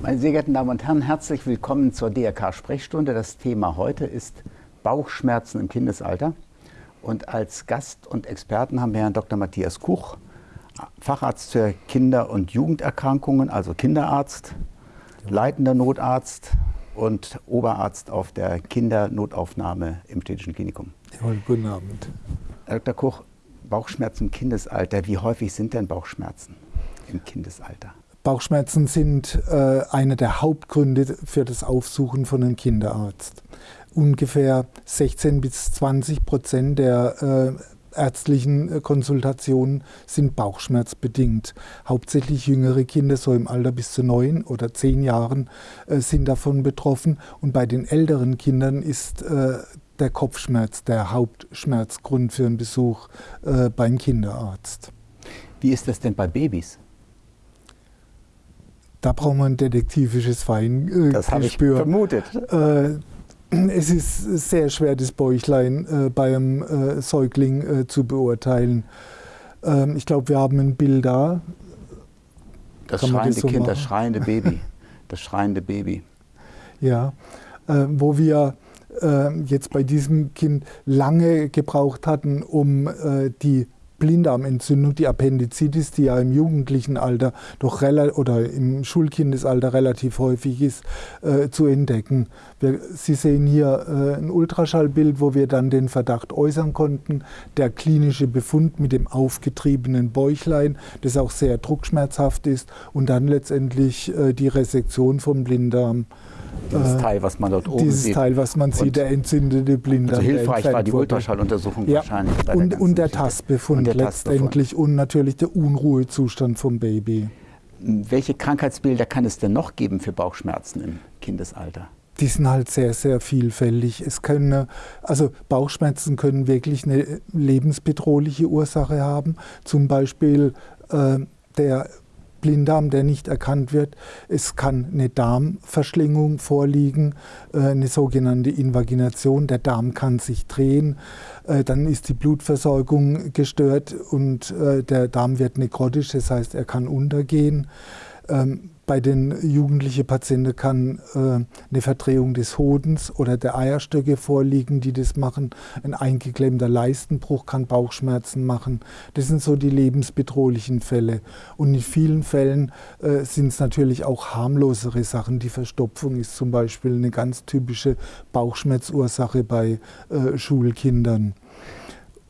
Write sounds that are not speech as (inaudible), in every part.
Meine sehr geehrten Damen und Herren, herzlich willkommen zur DRK-Sprechstunde. Das Thema heute ist Bauchschmerzen im Kindesalter. Und als Gast und Experten haben wir Herrn Dr. Matthias Kuch, Facharzt für Kinder- und Jugenderkrankungen, also Kinderarzt, leitender Notarzt und Oberarzt auf der Kindernotaufnahme im Städtischen Klinikum. Ja, guten Abend. Herr Dr. Kuch, Bauchschmerzen im Kindesalter. Wie häufig sind denn Bauchschmerzen im Kindesalter? Bauchschmerzen sind äh, einer der Hauptgründe für das Aufsuchen von einem Kinderarzt. Ungefähr 16 bis 20 Prozent der äh, ärztlichen äh, Konsultationen sind bauchschmerzbedingt. Hauptsächlich jüngere Kinder, so im Alter bis zu neun oder zehn Jahren, äh, sind davon betroffen. Und bei den älteren Kindern ist äh, der Kopfschmerz der Hauptschmerzgrund für einen Besuch äh, beim Kinderarzt. Wie ist das denn bei Babys? Da braucht man ein detektivisches Feingespür. Äh, das habe ich vermutet. Äh, es ist sehr schwer, das Bäuchlein äh, bei einem äh, Säugling äh, zu beurteilen. Ähm, ich glaube, wir haben ein Bild da. Das Kann schreiende das so Kind, machen? das schreiende Baby. (laughs) Das schreiende Baby. Ja, äh, wo wir jetzt bei diesem Kind lange gebraucht hatten, um die Blinddarmentzündung, die Appendizitis, die ja im jugendlichen Alter doch oder im Schulkindesalter relativ häufig ist, äh, zu entdecken. Wir, Sie sehen hier äh, ein Ultraschallbild, wo wir dann den Verdacht äußern konnten. Der klinische Befund mit dem aufgetriebenen Bäuchlein, das auch sehr druckschmerzhaft ist, und dann letztendlich äh, die Resektion vom Blinddarm. Dieses äh, Teil, was man dort oben dieses sieht. Dieses Teil, was man sieht, der entzündete Blinddarm. Also hilfreich war die Ultraschalluntersuchung ja. wahrscheinlich. und, und der Tastbefund und der letztendlich und natürlich der Unruhezustand vom Baby. Welche Krankheitsbilder kann es denn noch geben für Bauchschmerzen im Kindesalter? die sind halt sehr, sehr vielfältig. Es können, also Bauchschmerzen können wirklich eine lebensbedrohliche Ursache haben. Zum Beispiel äh, der Blinddarm, der nicht erkannt wird. Es kann eine Darmverschlingung vorliegen, äh, eine sogenannte Invagination. Der Darm kann sich drehen, äh, dann ist die Blutversorgung gestört und äh, der Darm wird nekrotisch, das heißt, er kann untergehen. Ähm, bei den jugendlichen Patienten kann äh, eine Verdrehung des Hodens oder der Eierstöcke vorliegen, die das machen. Ein eingeklemmter Leistenbruch kann Bauchschmerzen machen. Das sind so die lebensbedrohlichen Fälle. Und in vielen Fällen äh, sind es natürlich auch harmlosere Sachen. Die Verstopfung ist zum Beispiel eine ganz typische Bauchschmerzursache bei äh, Schulkindern.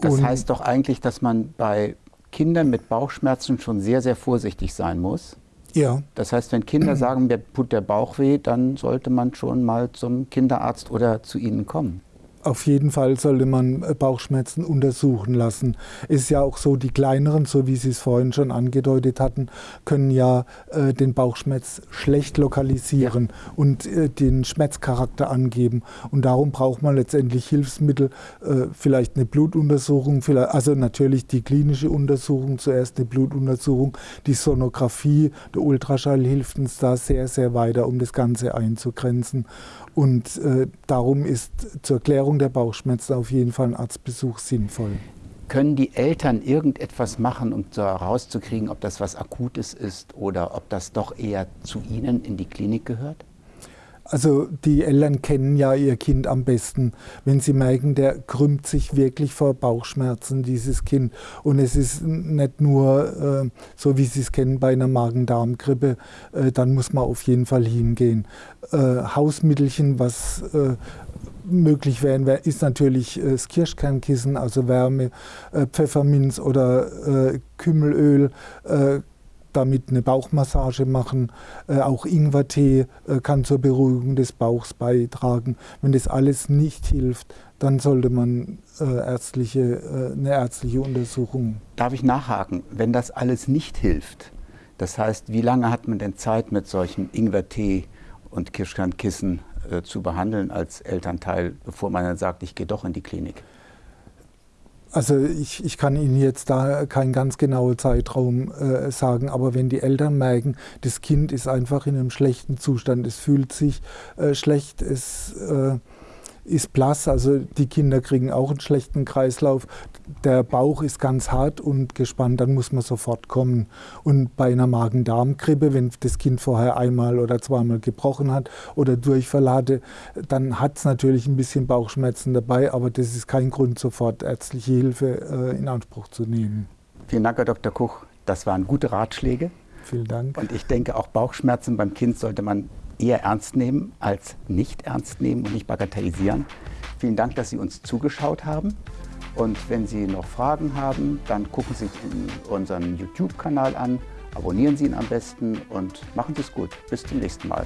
Das Und heißt doch eigentlich, dass man bei Kindern mit Bauchschmerzen schon sehr, sehr vorsichtig sein muss. Ja. Das heißt, wenn Kinder (clears throat) sagen, mir tut der Bauch weh, dann sollte man schon mal zum Kinderarzt oder zu ihnen kommen. Auf jeden Fall sollte man äh, Bauchschmerzen untersuchen lassen. Es ist ja auch so, die kleineren, so wie Sie es vorhin schon angedeutet hatten, können ja äh, den Bauchschmerz schlecht lokalisieren ja. und äh, den Schmerzcharakter angeben. Und darum braucht man letztendlich Hilfsmittel, äh, vielleicht eine Blutuntersuchung, vielleicht, also natürlich die klinische Untersuchung, zuerst eine Blutuntersuchung, die Sonographie, der Ultraschall hilft uns da sehr, sehr weiter, um das Ganze einzugrenzen. Und äh, darum ist zur Klärung der Bauchschmerzen auf jeden Fall ein Arztbesuch sinnvoll. Können die Eltern irgendetwas machen, um herauszukriegen, ob das was Akutes ist oder ob das doch eher zu Ihnen in die Klinik gehört? Also die Eltern kennen ja ihr Kind am besten, wenn sie merken, der krümmt sich wirklich vor Bauchschmerzen, dieses Kind. Und es ist nicht nur äh, so, wie sie es kennen bei einer Magen-Darm-Grippe, äh, dann muss man auf jeden Fall hingehen. Äh, Hausmittelchen, was äh, möglich wären, ist natürlich äh, das Kirschkernkissen, also Wärme, äh, Pfefferminz oder Kümmelöl damit eine Bauchmassage machen. Äh, auch Ingwertee äh, kann zur Beruhigung des Bauchs beitragen. Wenn das alles nicht hilft, dann sollte man äh, ärztliche, äh, eine ärztliche Untersuchung. Darf ich nachhaken? Wenn das alles nicht hilft, das heißt, wie lange hat man denn Zeit mit solchen Ingwertee und Kirschkernkissen äh, zu behandeln als Elternteil, bevor man dann sagt, ich gehe doch in die Klinik? Also ich, ich kann Ihnen jetzt da keinen ganz genauen Zeitraum äh, sagen, aber wenn die Eltern merken, das Kind ist einfach in einem schlechten Zustand, es fühlt sich äh, schlecht, es äh, ist blass, also die Kinder kriegen auch einen schlechten Kreislauf. Der Bauch ist ganz hart und gespannt, dann muss man sofort kommen. Und bei einer Magen-Darm-Grippe, wenn das Kind vorher einmal oder zweimal gebrochen hat oder Durchfall hatte, dann hat es natürlich ein bisschen Bauchschmerzen dabei, aber das ist kein Grund, sofort ärztliche Hilfe äh, in Anspruch zu nehmen. Vielen Dank, Herr Dr. Kuch. Das waren gute Ratschläge. Vielen Dank. Und ich denke, auch Bauchschmerzen beim Kind sollte man eher ernst nehmen als nicht ernst nehmen und nicht bagatellisieren. Vielen Dank, dass Sie uns zugeschaut haben. Und wenn Sie noch Fragen haben, dann gucken Sie sich unseren YouTube-Kanal an, abonnieren Sie ihn am besten und machen Sie es gut. Bis zum nächsten Mal.